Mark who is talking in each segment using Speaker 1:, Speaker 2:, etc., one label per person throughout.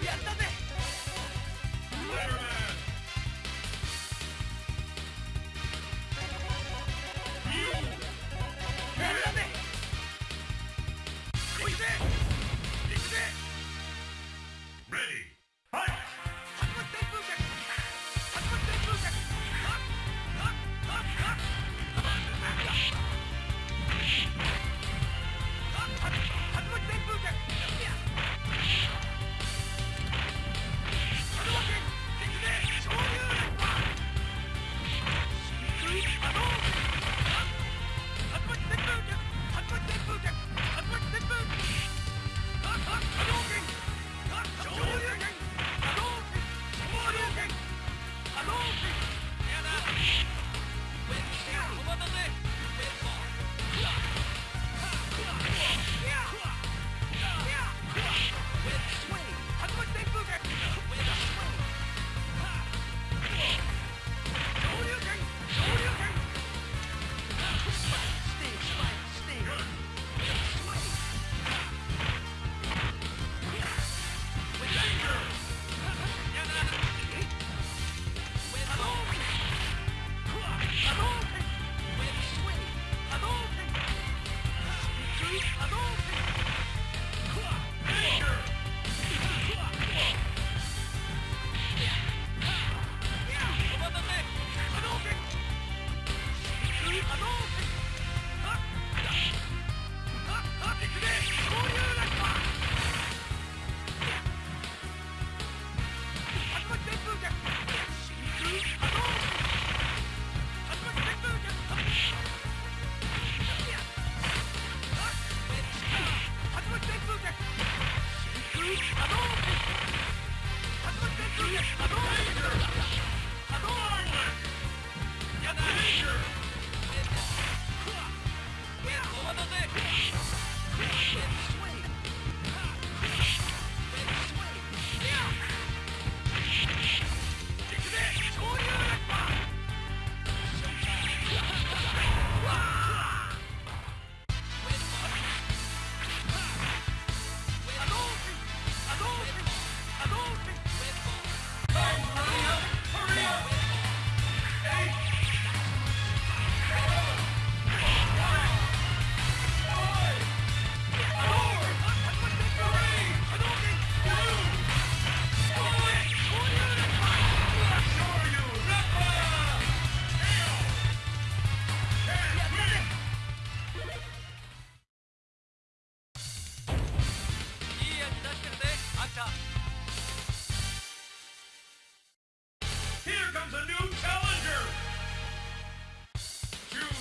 Speaker 1: Yeah.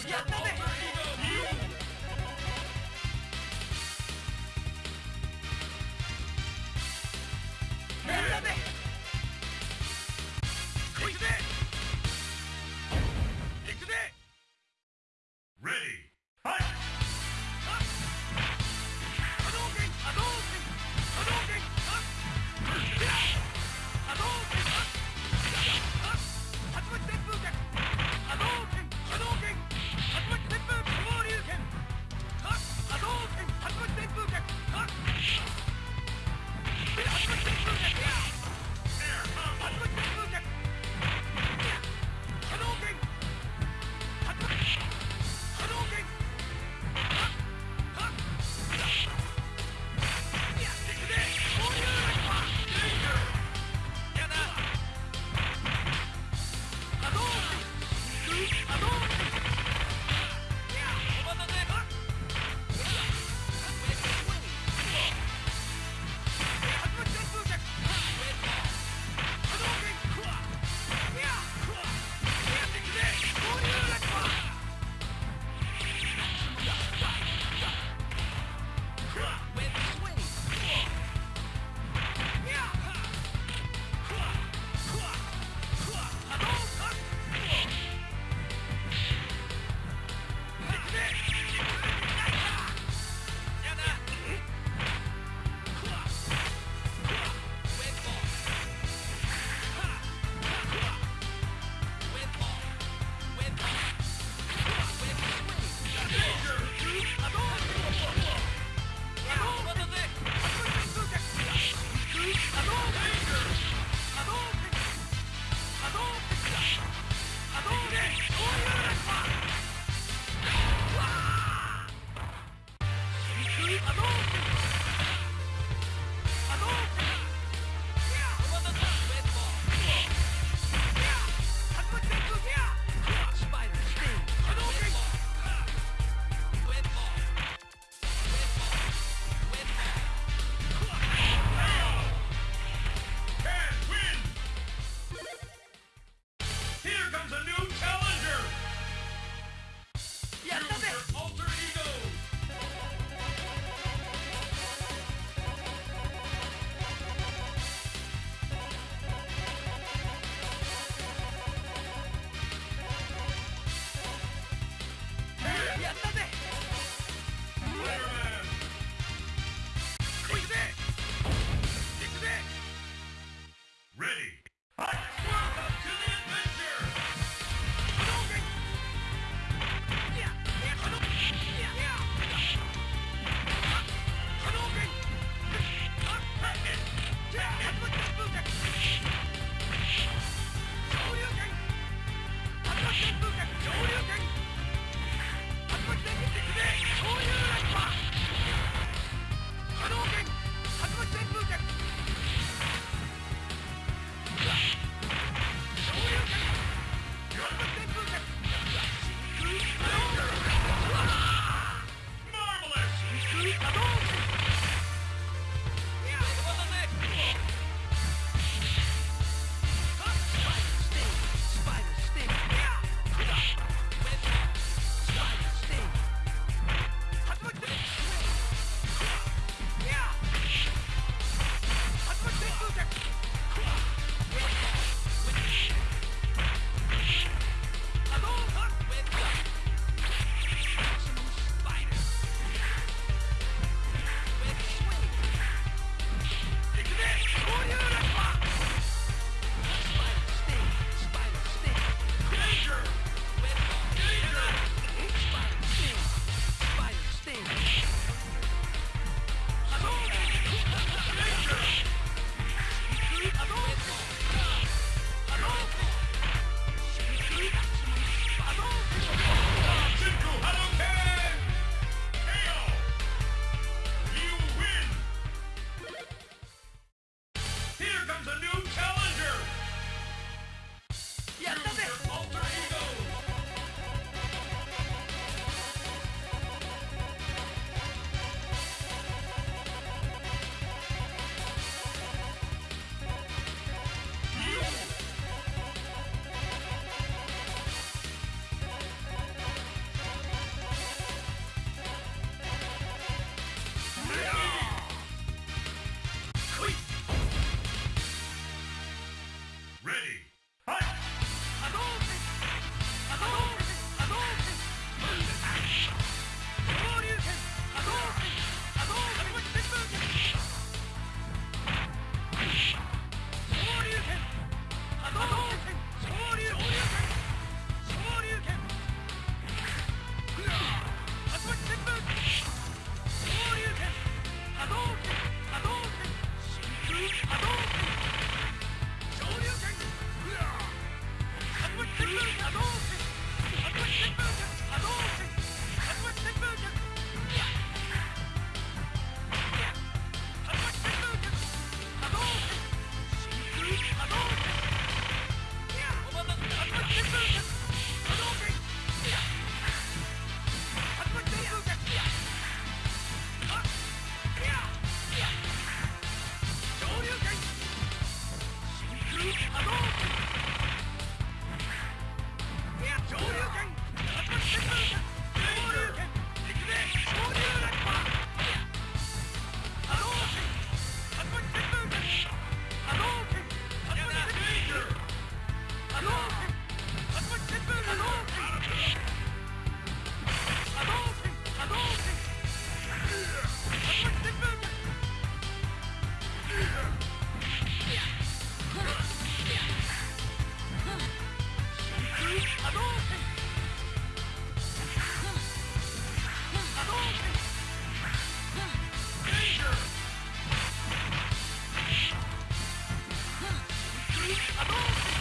Speaker 1: Yeah, baby. Adolf! Above.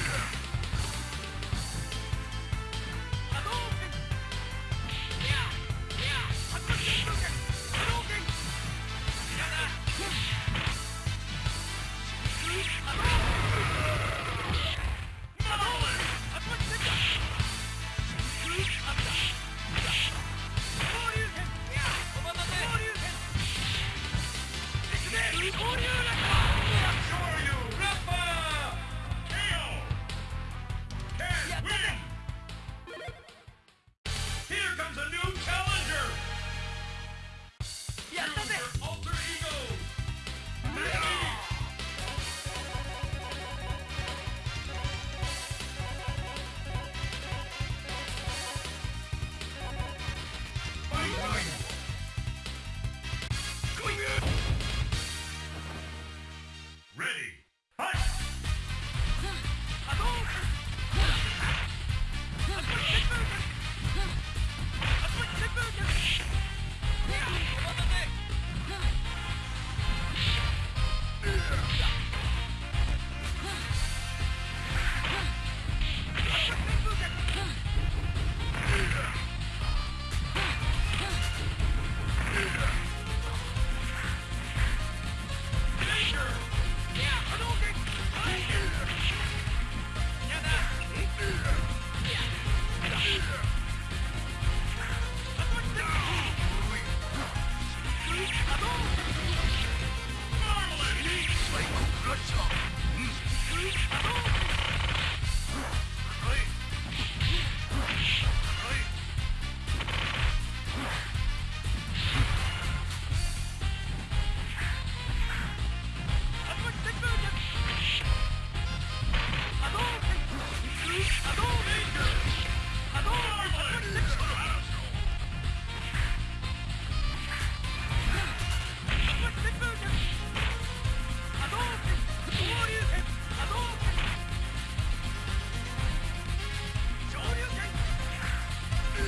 Speaker 1: Yeah.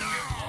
Speaker 1: No!